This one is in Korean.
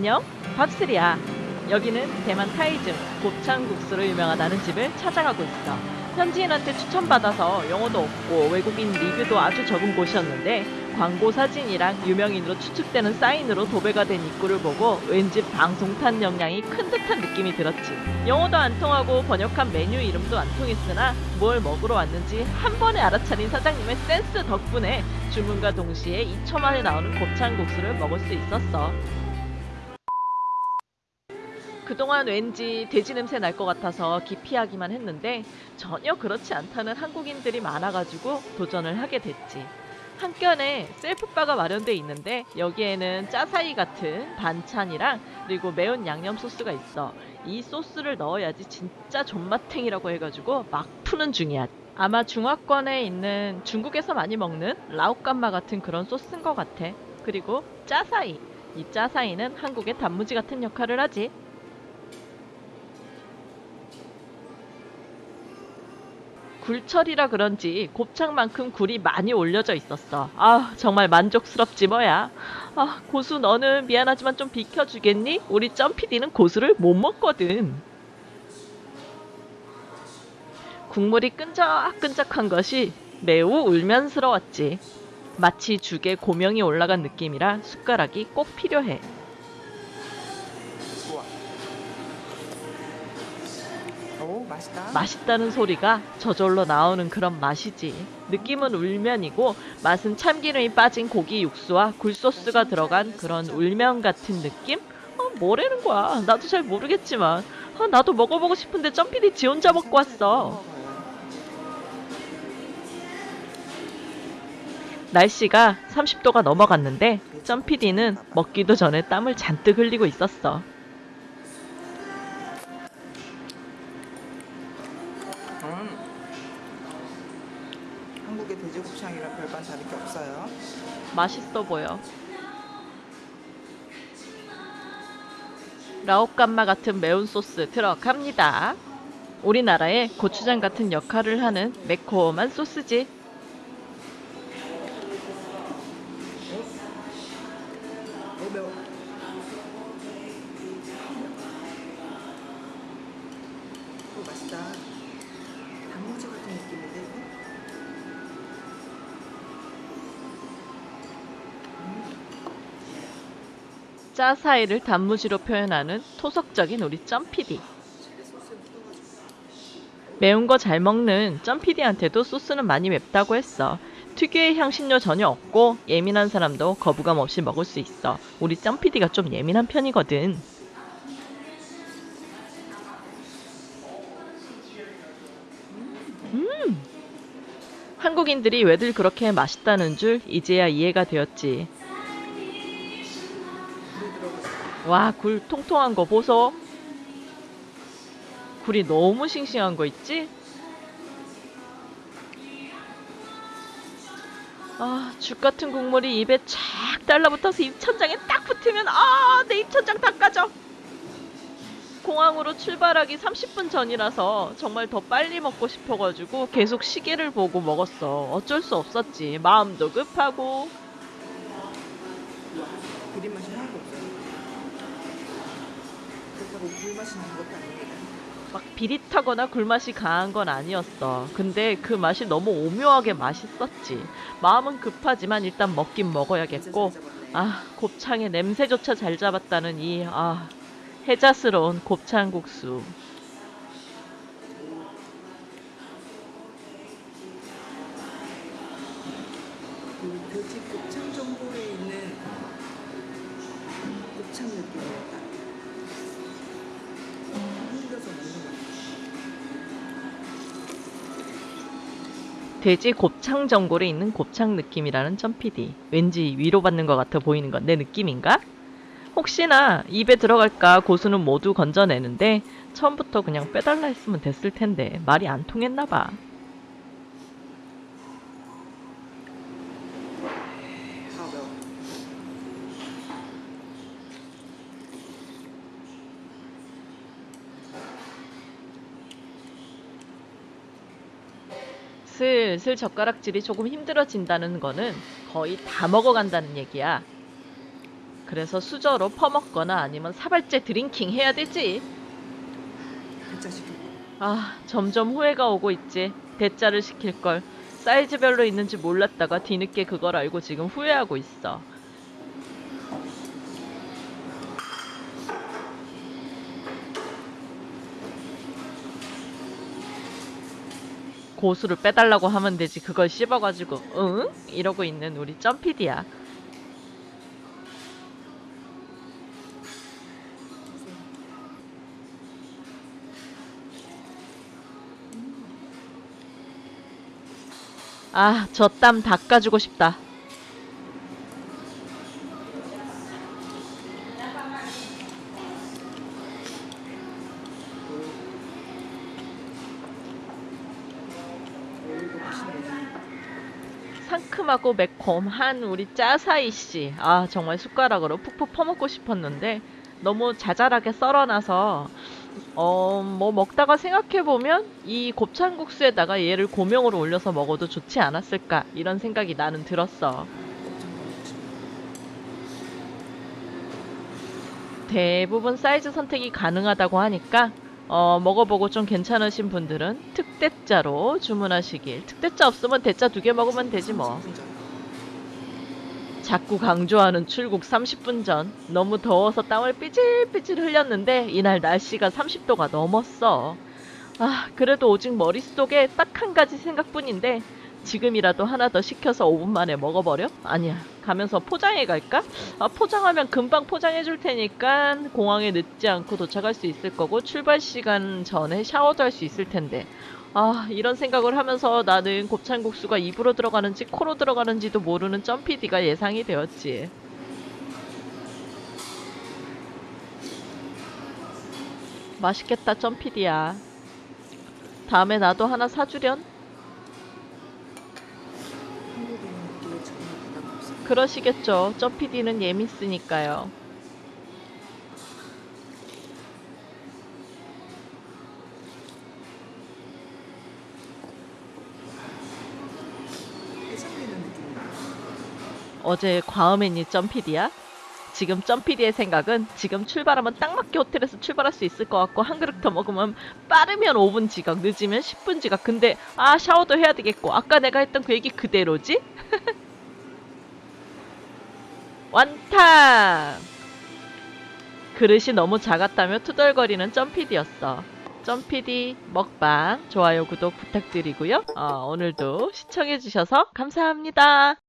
안녕, 밥스리야. 여기는 대만 타이즘 곱창국수로 유명하다는 집을 찾아가고 있어. 현지인한테 추천받아서 영어도 없고 외국인 리뷰도 아주 적은 곳이었는데 광고 사진이랑 유명인으로 추측되는 사인으로 도배가 된 입구를 보고 왠지 방송탄 역량이 큰 듯한 느낌이 들었지. 영어도 안 통하고 번역한 메뉴 이름도 안 통했으나 뭘 먹으러 왔는지 한 번에 알아차린 사장님의 센스 덕분에 주문과 동시에 2초 만에 나오는 곱창국수를 먹을 수 있었어. 그동안 왠지 돼지 냄새 날 것 같아서 기피하기만 했는데 전혀 그렇지 않다는 한국인들이 많아가지고 도전을 하게 됐지. 한켠에 셀프바가 마련돼 있는데 여기에는 짜사이 같은 반찬이랑 그리고 매운 양념 소스가 있어. 이 소스를 넣어야지 진짜 존맛탱이라고 해가지고 막 푸는 중이야. 아마 중화권에 있는 중국에서 많이 먹는 라오깐마 같은 그런 소스인 것 같아. 그리고 짜사이. 이 짜사이는 한국의 단무지 같은 역할을 하지. 굴철이라 그런지 곱창만큼 굴이 많이 올려져 있었어. 아, 정말 만족스럽지 뭐야. 아, 고수 너는 미안하지만 좀 비켜주겠니? 우리 점피디는 고수를 못 먹거든. 국물이 끈적끈적한 것이 매우 울면스러웠지. 마치 죽에 고명이 올라간 느낌이라 숟가락이 꼭 필요해. 오 맛있다. 맛있다는 소리가 저절로 나오는 그런 맛이지. 느낌은 울면이고 맛은 참기름이 빠진 고기 육수와 굴소스가 들어간 그런 울면 같은 느낌? 어, 뭐라는 거야? 나도 잘 모르겠지만 아, 나도 먹어보고 싶은데 점피디 지 혼자 먹고 왔어. 날씨가 30도가 넘어갔는데 점피디는 먹기도 전에 땀을 잔뜩 흘리고 있었어. 맛있어 보여. 라오깐마 같은 매운 소스 들어갑니다. 우리나라의 고추장 같은 역할을 하는 매콤한 소스지. 맛있다. 단무지 같은 느낌인데 짜사이를 단무지로 표현하는 토속적인 우리 점피디. 매운 거 잘 먹는 점피디한테도 소스는 많이 맵다고 했어. 특유의 향신료 전혀 없고 예민한 사람도 거부감 없이 먹을 수 있어. 우리 점피디가 좀 예민한 편이거든. 음. 한국인들이 왜들 그렇게 맛있다는 줄 이제야 이해가 되었지. 와, 굴 통통한 거 보소. 굴이 너무 싱싱한 거 있지? 아, 죽 같은 국물이 입에 쫙 달라붙어서 입천장에 딱 붙으면 아, 내 입천장 다 까져. 공항으로 출발하기 30분 전이라서 정말 더 빨리 먹고 싶어가지고 계속 시계를 보고 먹었어. 어쩔 수 없었지. 마음도 급하고. 그린 맛이 하나도 없어요. 그렇다고 굴 맛이 나는 것도 아닙니다. 막 비릿하거나 굴맛이 강한 건 아니었어. 근데 그 맛이 너무 오묘하게 맛있었지. 마음은 급하지만 일단 먹긴 먹어야겠고. 아, 곱창의 냄새조차 잘 잡았다는 이, 아, 해자스러운 곱창국수. 그 곱창 전골에 있는 곱창 느낌이었다. 돼지 곱창 전골에 있는 곱창 느낌이라는 점피디. 왠지 위로받는 것 같아 보이는 건 내 느낌인가? 혹시나 입에 들어갈까 고수는 모두 건져내는데 처음부터 그냥 빼달라 했으면 됐을 텐데 말이 안 통했나 봐. 슬슬 젓가락질이 조금 힘들어진다는 거는 거의 다 먹어간다는 얘기야. 그래서 수저로 퍼먹거나 아니면 사발째 drinking 해야 되지. 아, 점점 후회가 오고 있지. 대짜를 시킬 걸. 사이즈별로 있는지 몰랐다가 뒤늦게 그걸 알고 지금 후회하고 있어. 고수를 빼달라고 하면 되지. 그걸 씹어가지고, 응? 이러고 있는 우리 점피디야. 아, 저 땀 닦아주고 싶다. 상큼하고 매콤한 우리 짜사이 씨. 아, 정말 숟가락으로 푹푹 퍼먹고 싶었는데 너무 자잘하게 썰어놔서 어, 뭐 먹다가 생각해보면 이 곱창국수에다가 얘를 고명으로 올려서 먹어도 좋지 않았을까 이런 생각이 나는 들었어. 대부분 사이즈 선택이 가능하다고 하니까 어, 먹어보고 좀 괜찮으신 분들은 특대짜로 주문하시길. 특대짜 없으면 대짜 두 개 먹으면 되지 뭐. 30분 전. 자꾸 강조하는 출국 30분 전. 너무 더워서 땀을 삐질삐질 흘렸는데 이날 날씨가 30도가 넘었어. 아, 그래도 오직 머릿속에 딱 한 가지 생각뿐인데 지금이라도 하나 더 시켜서 5분 만에 먹어버려? 아니야. 가면서 포장해 갈까? 아, 포장하면 금방 포장해 줄 테니까 공항에 늦지 않고 도착할 수 있을 거고 출발 시간 전에 샤워도 할 수 있을 텐데. 아, 이런 생각을 하면서 나는 곱창국수가 입으로 들어가는지 코로 들어가는지도 모르는 점피디가 예상이 되었지. 맛있겠다, 점피디야. 다음에 나도 하나 사주련? 그러시겠죠. 해장되는 느낌이야. 어제 과음했니, 점피디야? 지금 점피디의 생각은 지금 출발하면 딱 맞게 호텔에서 출발할 수 있을 것 같고 한 그릇 더 먹으면 빠르면 5분 지각, 늦으면 10분 지각. 근데 아 샤워도 해야 되겠고 아까 내가 했던 그 얘기 그대로지? 완탕! 그릇이 너무 작았다며 투덜거리는 점피디였어. 점피디 먹방 좋아요 구독 부탁드리고요. 어, 오늘도 시청해주셔서 감사합니다.